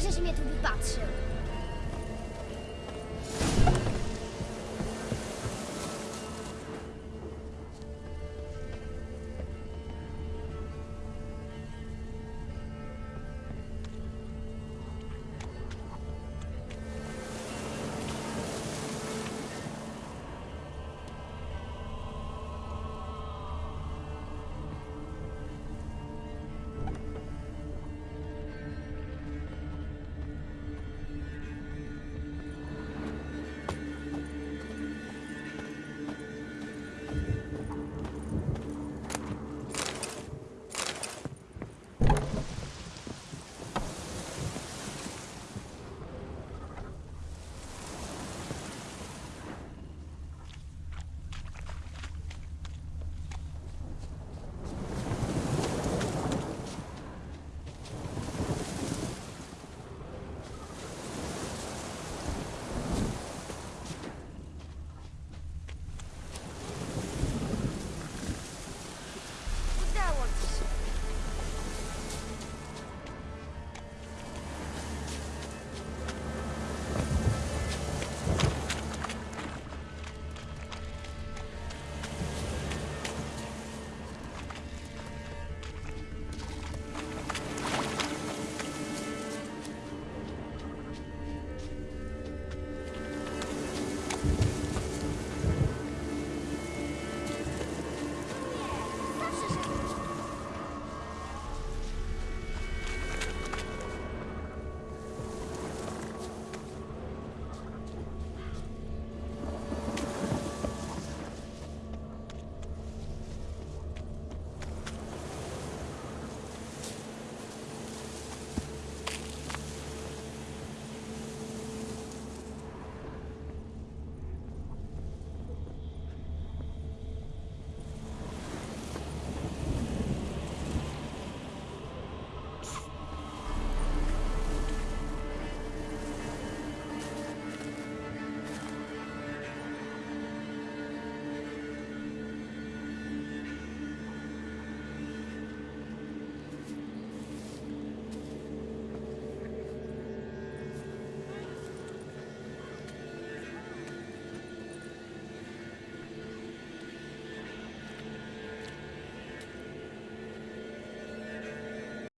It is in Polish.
Krzyż mnie tu wypatrzył.